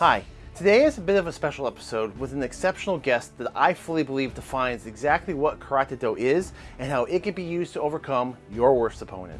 Hi, today is a bit of a special episode with an exceptional guest that I fully believe defines exactly what Karate Do is and how it can be used to overcome your worst opponent.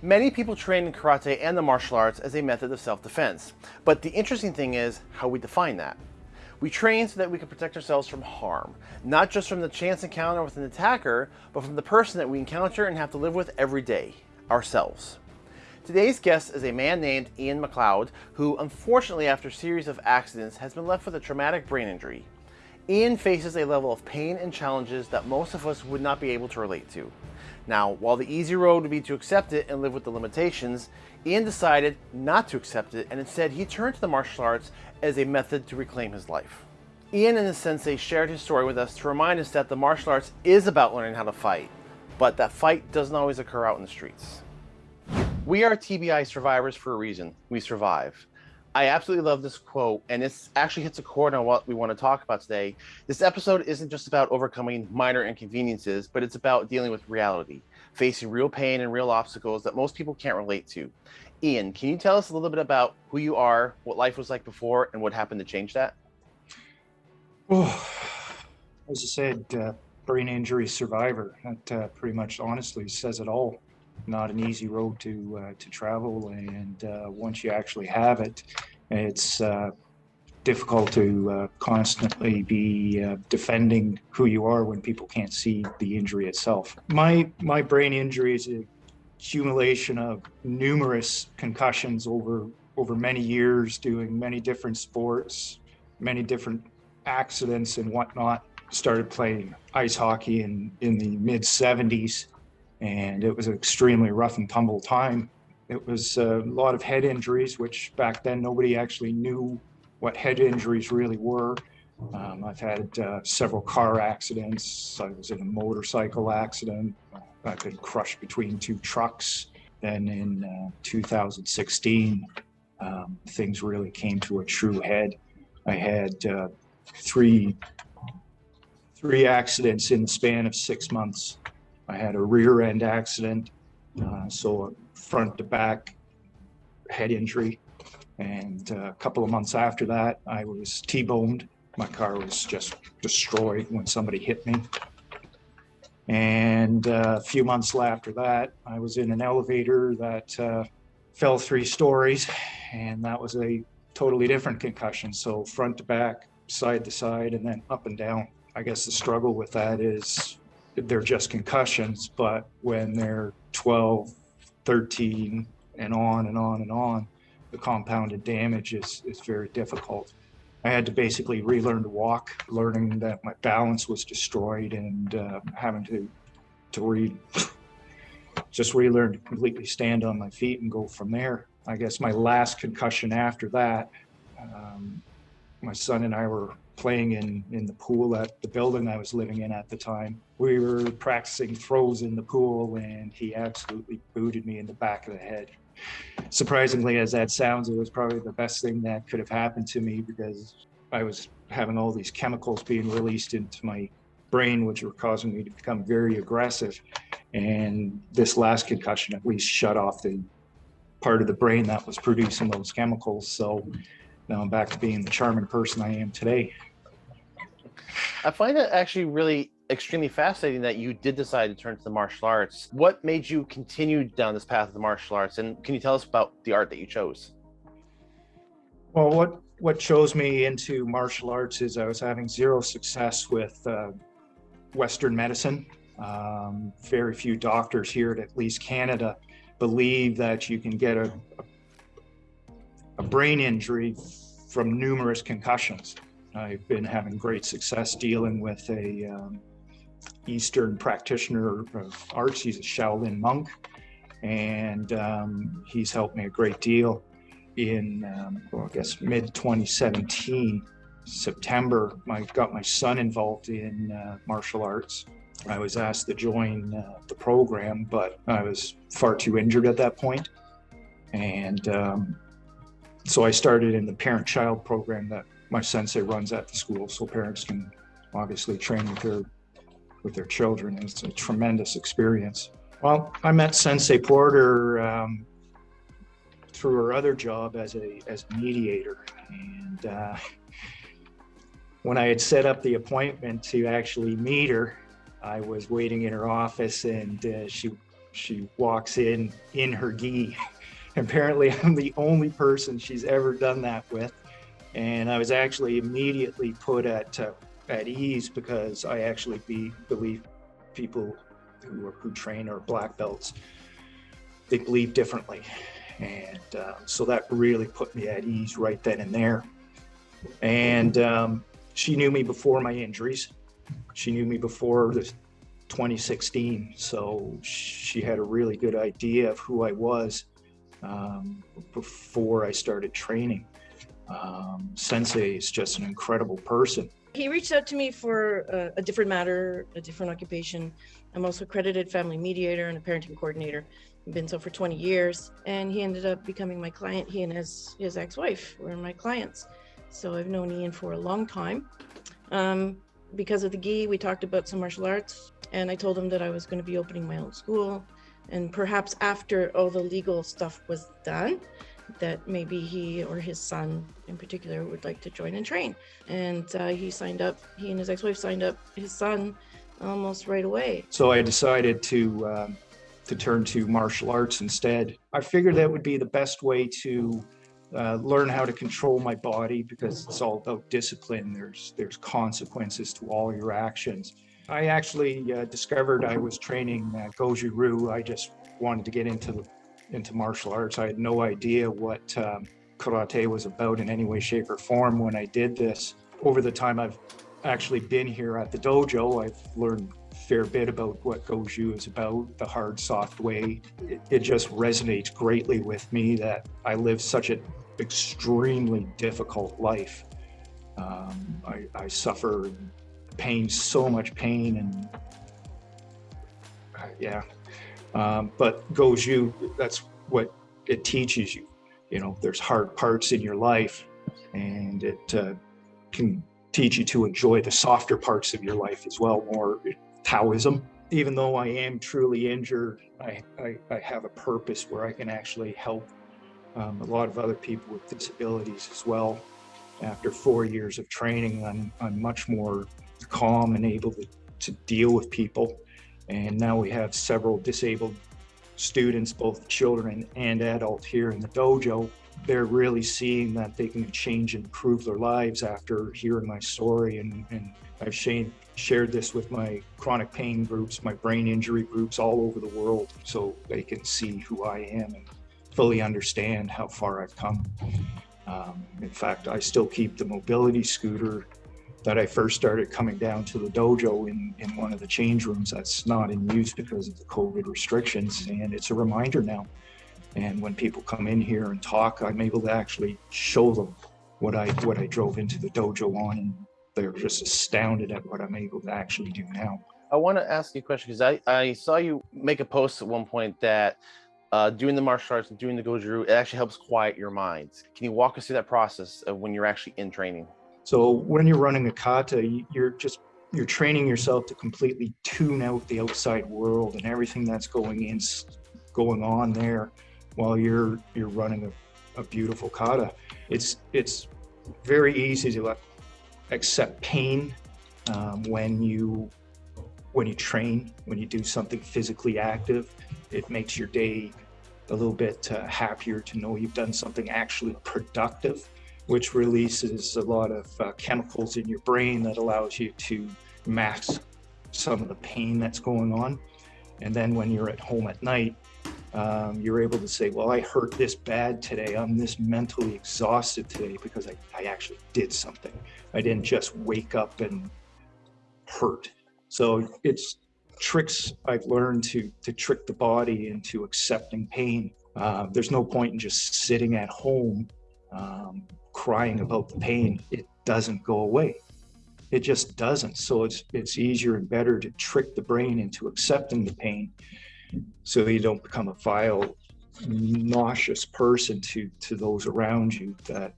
Many people train in karate and the martial arts as a method of self-defense, but the interesting thing is how we define that. We train so that we can protect ourselves from harm, not just from the chance encounter with an attacker, but from the person that we encounter and have to live with every day, ourselves. Today's guest is a man named Ian McLeod, who unfortunately after a series of accidents has been left with a traumatic brain injury. Ian faces a level of pain and challenges that most of us would not be able to relate to. Now, while the easy road would be to accept it and live with the limitations, Ian decided not to accept it and instead he turned to the martial arts as a method to reclaim his life. Ian and his sensei shared his story with us to remind us that the martial arts is about learning how to fight, but that fight doesn't always occur out in the streets. We are TBI survivors for a reason. We survive. I absolutely love this quote, and this actually hits a chord on what we want to talk about today. This episode isn't just about overcoming minor inconveniences, but it's about dealing with reality, facing real pain and real obstacles that most people can't relate to. Ian, can you tell us a little bit about who you are, what life was like before, and what happened to change that? Oh, as I said, uh, brain injury survivor. That uh, pretty much honestly says it all not an easy road to uh, to travel and uh, once you actually have it it's uh, difficult to uh, constantly be uh, defending who you are when people can't see the injury itself. My my brain injury is a accumulation of numerous concussions over over many years doing many different sports many different accidents and whatnot. Started playing ice hockey in in the mid 70s and it was an extremely rough and tumble time. It was a lot of head injuries, which back then nobody actually knew what head injuries really were. Um, I've had uh, several car accidents. I was in a motorcycle accident. I've been crushed between two trucks. Then in uh, 2016, um, things really came to a true head. I had uh, three three accidents in the span of six months. I had a rear end accident, uh, so front to back head injury. And uh, a couple of months after that, I was T-boned. My car was just destroyed when somebody hit me. And uh, a few months after that, I was in an elevator that uh, fell three stories, and that was a totally different concussion. So front to back, side to side, and then up and down. I guess the struggle with that is they're just concussions, but when they're 12, 13, and on and on and on, the compounded damage is, is very difficult. I had to basically relearn to walk, learning that my balance was destroyed and uh, having to, to re, just relearn to completely stand on my feet and go from there. I guess my last concussion after that, um, my son and I were playing in, in the pool at the building I was living in at the time. We were practicing throws in the pool and he absolutely booted me in the back of the head. Surprisingly, as that sounds, it was probably the best thing that could have happened to me because I was having all these chemicals being released into my brain, which were causing me to become very aggressive. And this last concussion at least shut off the part of the brain that was producing those chemicals. So now I'm back to being the charming person I am today. I find it actually really extremely fascinating that you did decide to turn to the martial arts. What made you continue down this path of the martial arts? And can you tell us about the art that you chose? Well, what, what chose me into martial arts is I was having zero success with uh, Western medicine. Um, very few doctors here at at least Canada believe that you can get a, a, a brain injury from numerous concussions. I've been having great success dealing with a um, Eastern practitioner of arts. He's a Shaolin monk, and um, he's helped me a great deal. In um, well, I guess mid 2017, September, I got my son involved in uh, martial arts. I was asked to join uh, the program, but I was far too injured at that point, and um, so I started in the parent-child program that my sensei runs at the school so parents can obviously train with their with their children. It's a tremendous experience. Well, I met Sensei Porter um, through her other job as a as mediator, and uh, when I had set up the appointment to actually meet her, I was waiting in her office, and uh, she she walks in in her gi. Apparently, I'm the only person she's ever done that with, and I was actually immediately put at uh, at ease because I actually be, believe people who are, who train are black belts. They believe differently, and uh, so that really put me at ease right then and there. And um, she knew me before my injuries. She knew me before the 2016, so she had a really good idea of who I was um, before I started training. Um, Sensei is just an incredible person. He reached out to me for a, a, different matter, a different occupation. I'm also accredited family mediator and a parenting coordinator. I've been so for 20 years, and he ended up becoming my client. He and his his ex-wife were my clients, so I've known Ian for a long time. Um, because of the gi, we talked about some martial arts, and I told him that I was going to be opening my own school, and perhaps after all the legal stuff was done, that maybe he or his son in particular would like to join and train. And uh, he signed up, he and his ex wife signed up his son almost right away. So I decided to. Um, to turn to martial arts instead. I figured that would be the best way to uh, learn how to control my body because it's all about discipline. There's there's consequences to all your actions. I actually uh, discovered I was training uh, Goju Ryu. I just wanted to get into into martial arts. I had no idea what um, karate was about in any way, shape, or form when I did this. Over the time I've actually been here at the dojo, I've learned fair bit about what Goju is about, the hard, soft way. It, it just resonates greatly with me that I live such an extremely difficult life. Um, I, I suffer pain, so much pain, and uh, yeah, um, but you. that's what it teaches you. You know, there's hard parts in your life, and it uh, can teach you to enjoy the softer parts of your life as well, more Taoism. Even though I am truly injured, I, I, I have a purpose where I can actually help um, a lot of other people with disabilities as well. After four years of training, I'm, I'm much more calm and able to, to deal with people and now we have several disabled students, both children and adult here in the dojo. They're really seeing that they can change and improve their lives after hearing my story. And, and I've shared this with my chronic pain groups, my brain injury groups all over the world, so they can see who I am and fully understand how far I've come. Um, in fact, I still keep the mobility scooter that I first started coming down to the dojo in, in one of the change rooms that's not in use because of the COVID restrictions. And it's a reminder now. And when people come in here and talk, I'm able to actually show them what I what I drove into the dojo on, and they're just astounded at what I'm able to actually do now. I want to ask you a question because I, I saw you make a post at one point that uh, doing the martial arts and doing the Goju, it actually helps quiet your mind. Can you walk us through that process of when you're actually in training? So when you're running a kata, you're just you're training yourself to completely tune out the outside world and everything that's going in, going on there, while you're you're running a, a beautiful kata. It's it's very easy to accept pain um, when you when you train, when you do something physically active. It makes your day a little bit uh, happier to know you've done something actually productive which releases a lot of uh, chemicals in your brain that allows you to mask some of the pain that's going on. And then when you're at home at night, um, you're able to say, well, I hurt this bad today. I'm this mentally exhausted today because I, I actually did something. I didn't just wake up and hurt. So it's tricks I've learned to, to trick the body into accepting pain. Uh, there's no point in just sitting at home um, crying about the pain, it doesn't go away. It just doesn't. So it's it's easier and better to trick the brain into accepting the pain so you don't become a vile, nauseous person to to those around you that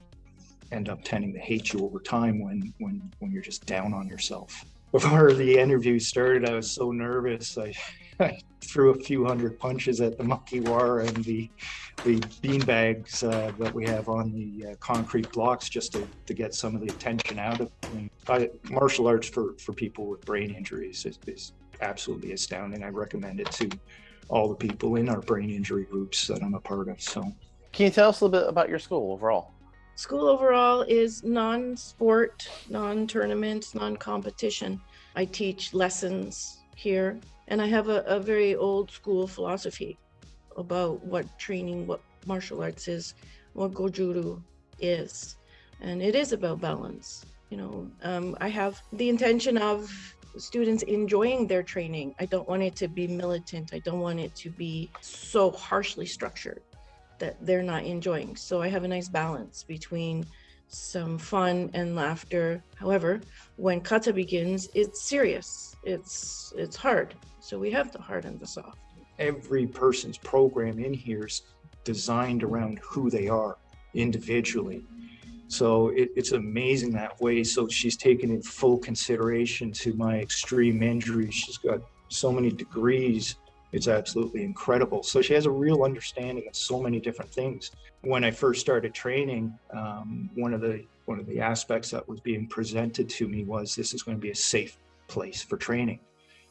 end up tending to hate you over time when when when you're just down on yourself. before the interview started, I was so nervous. I, I threw a few hundred punches at the makiwara and the the bean bags uh, that we have on the uh, concrete blocks just to, to get some of the attention out of me. I, martial arts for, for people with brain injuries is, is absolutely astounding. I recommend it to all the people in our brain injury groups that I'm a part of. So, Can you tell us a little bit about your school overall? School overall is non-sport, non-tournament, non-competition. I teach lessons here, and I have a, a very old school philosophy about what training, what martial arts is, what Goju-Ryu is. And it is about balance. You know, um, I have the intention of students enjoying their training. I don't want it to be militant. I don't want it to be so harshly structured that they're not enjoying. So I have a nice balance between some fun and laughter. However, when kata begins, it's serious. It's it's hard. So we have the hard and the soft. every person's program in here is designed around who they are individually. So it, it's amazing that way. So she's taken in full consideration to my extreme injury. She's got so many degrees. It's absolutely incredible. So she has a real understanding of so many different things. When I first started training, um, one of the one of the aspects that was being presented to me was this is going to be a safe place for training.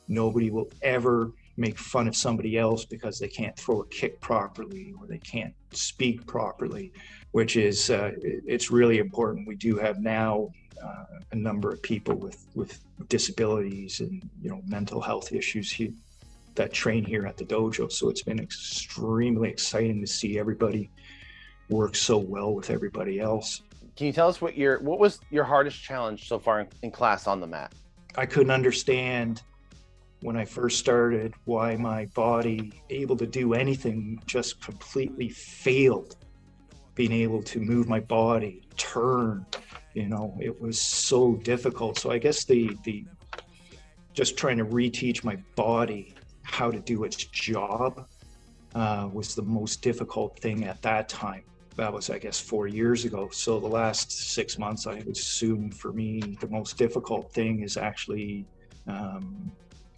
Nobody will ever make fun of somebody else because they can't throw a kick properly or they can't speak properly, which is uh, it's really important. We do have now uh, a number of people with with disabilities and you know mental health issues here that train here at the dojo. So it's been extremely exciting to see everybody work so well with everybody else. Can you tell us what your what was your hardest challenge so far in, in class on the mat? I couldn't understand when I first started why my body able to do anything just completely failed being able to move my body turn you know it was so difficult so I guess the the just trying to reteach my body how to do its job uh, was the most difficult thing at that time that was I guess four years ago. So the last six months, I would assume for me, the most difficult thing is actually um,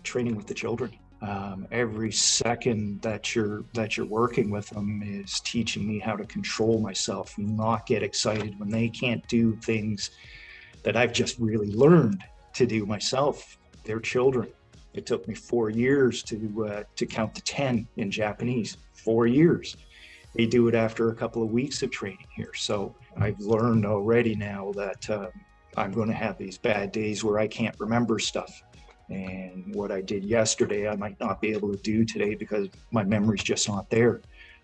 training with the children. Um, every second that you're that you're working with them is teaching me how to control myself, not get excited when they can't do things that I've just really learned to do myself. They're children. It took me four years to uh, to count to ten in Japanese. Four years they do it after a couple of weeks of training here. So I've learned already now that um, I'm going to have these bad days where I can't remember stuff. And what I did yesterday, I might not be able to do today because my memory's just not there.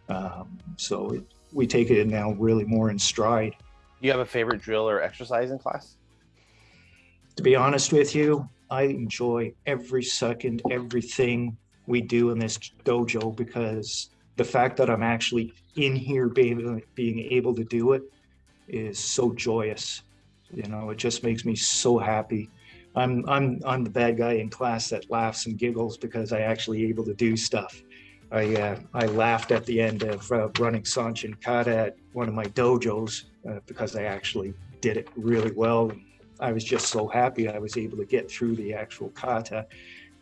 Um, so it, we take it now really more in stride. Do you have a favorite drill or exercise in class? To be honest with you, I enjoy every second, everything we do in this dojo because the fact that I'm actually in here being, being able to do it is so joyous. You know, it just makes me so happy. I'm I'm I'm the bad guy in class that laughs and giggles because I actually able to do stuff. I uh, I laughed at the end of uh, running Sanchin Kata at one of my dojos uh, because I actually did it really well. I was just so happy I was able to get through the actual kata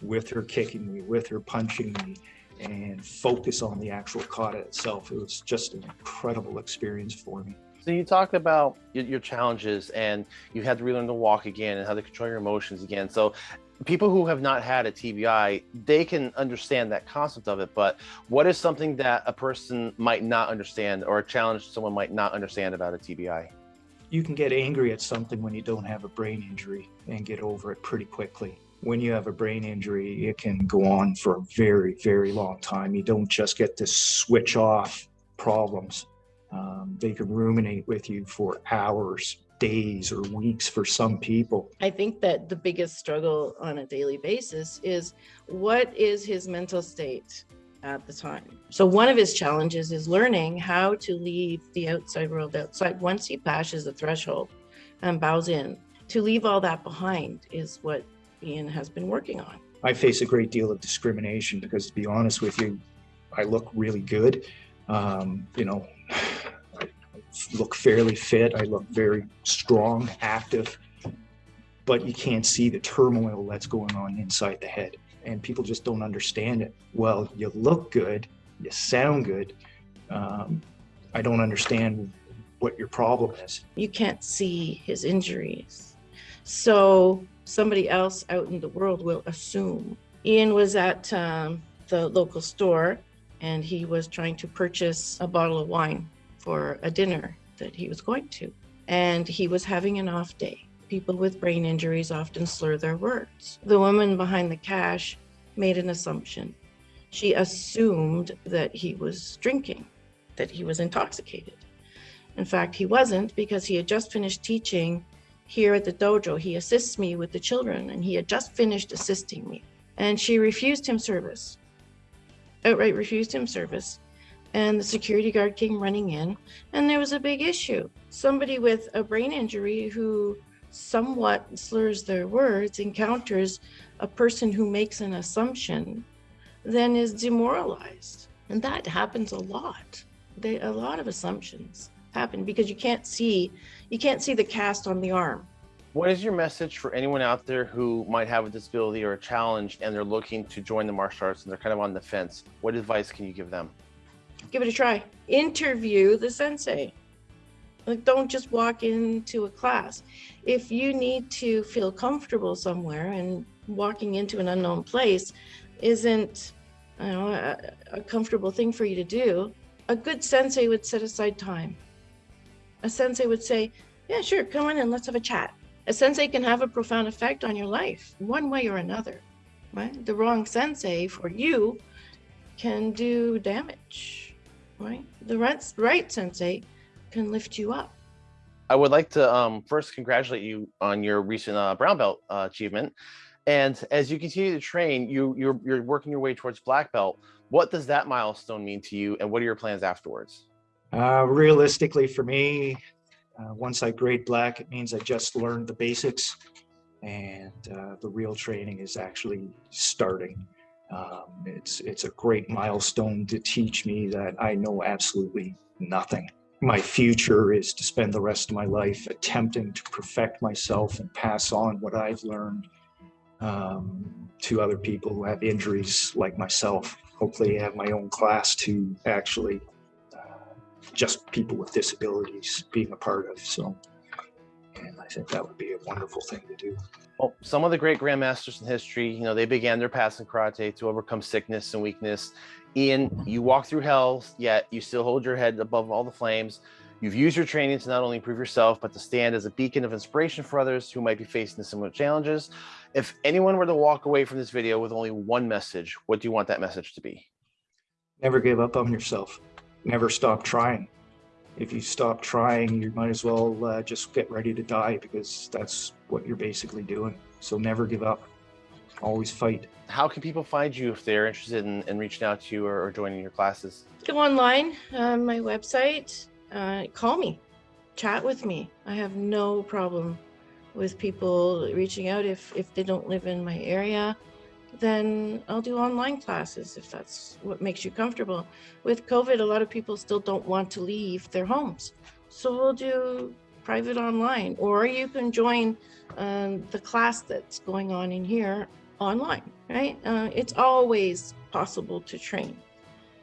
with her kicking me, with her punching me, and focus on the actual kata itself. It was just an incredible experience for me. So you talked about your, challenges and you had to relearn to walk again and how to control your emotions again. So people who have not had a TBI, they can understand that concept of it. But what is something that a person might not understand or a challenge someone might not understand about a TBI? You can get angry at something when you don't have a brain injury and get over it pretty quickly. When you have a brain injury, it can go on for a very, very long time. You don't just get to switch off problems. Um, they can ruminate with you for hours, days, or weeks for some people. I think that the biggest struggle on a daily basis is what is his mental state at the time. So one of his challenges is learning how to leave the outside world outside once he passes the threshold and bows in. To leave all that behind is what Ian has been working on. I face a great deal of discrimination because, to be honest with you, I look really good. Um, you know, I look fairly fit. I look very strong, active. but you can't see the turmoil that's going on inside the head. And people just don't understand it. Well, you look good, you sound good. Um, I don't understand what your problem is. You can't see his injuries. So somebody else out in the world will assume. Ian was at um, the local store and he was trying to purchase a bottle of wine for a dinner that he was going to. And he was having an off day. People with brain injuries often slur their words. The woman behind the cash made an assumption. She assumed that he was drinking, that he was intoxicated. In fact, he wasn't because he had just finished teaching here at the dojo. He assists me with the children and he had just finished assisting me. And she refused him service, outright refused him service. And the security guard came running in and there was a big issue. Somebody with a brain injury who somewhat slurs their words encounters a person who makes an assumption, then is demoralized. And that happens a lot. They, a lot of assumptions happen because you can't see you can't see the cast on the arm. What is your message for anyone out there who might have a disability or a challenge and they're looking to join the martial arts and they're kind of on the fence? What advice can you give them? Give it a try. Interview the sensei. Like don't just walk into a class. If you need to feel comfortable somewhere and walking into an unknown place isn't you know, a, a comfortable thing for you to do, a good sensei would set aside time. A sensei would say, yeah, sure, come on in, let's have a chat. A sensei can have a profound effect on your life, one way or another, right? The wrong sensei for you can do damage, right? The right, right sensei can lift you up. I would like to um, first congratulate you on your recent uh, brown belt uh, achievement. And as you continue to train, you, you're, you're working your way towards black belt. What does that milestone mean to you and what are your plans afterwards? Uh, realistically for me, uh, once I grade black, it means I just learned the basics and uh, the real training is actually starting. Um, it's, it's a great milestone to teach me that I know absolutely nothing. My future is to spend the rest of my life attempting to perfect myself and pass on what I've learned um, to other people who have injuries like myself. Hopefully I have my own class to actually uh, just people with disabilities being a part of. So, and I think that would be a wonderful thing to do. Well, some of the great grandmasters in history, you know, they began their paths in karate to overcome sickness and weakness. Ian, you walk through hell, yet you still hold your head above all the flames. You've used your training to not only improve yourself, but to stand as a beacon of inspiration for others who might be facing similar challenges. If anyone were to walk away from this video with only one message, what do you want that message to be? Never give up on yourself. Never stop trying. If you stop trying, you might as well uh, just get ready to die because that's what you're basically doing. So never give up. Always fight. How can people find you if they're interested in, in reaching out to you or, or joining your classes? Go online, uh, my website, uh, call me, chat with me. I have no problem with people reaching out if, if they don't live in my area then I'll do online classes if that's what makes you comfortable. With COVID, a lot of people still don't want to leave their homes. So we'll do private online, or you can join um, the class that's going on in here online, right? Uh, it's always possible to train.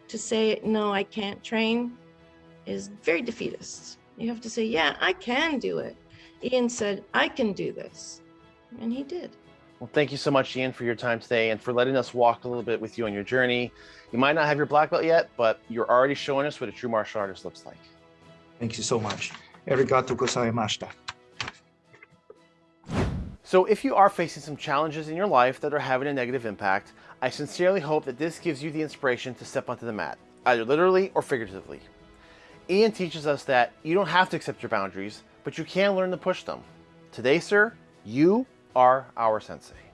To say, no, I can't train is very defeatist. You have to say, yeah, I can do it. Ian said, I can do this. And he did. Well, thank you so much, Ian, for your time today and for letting us walk a little bit with you on your journey. You might not have your black belt yet, but you're already showing us what a true martial artist looks like. Thank you so much. Arigato gozaimashita. So if you are facing some challenges in your life that are having a negative impact, I sincerely hope that this gives you the inspiration to step onto the mat, either literally or figuratively. Ian teaches us that you don't have to accept your boundaries, but you can learn to push them. Today, sir, you are our sensei.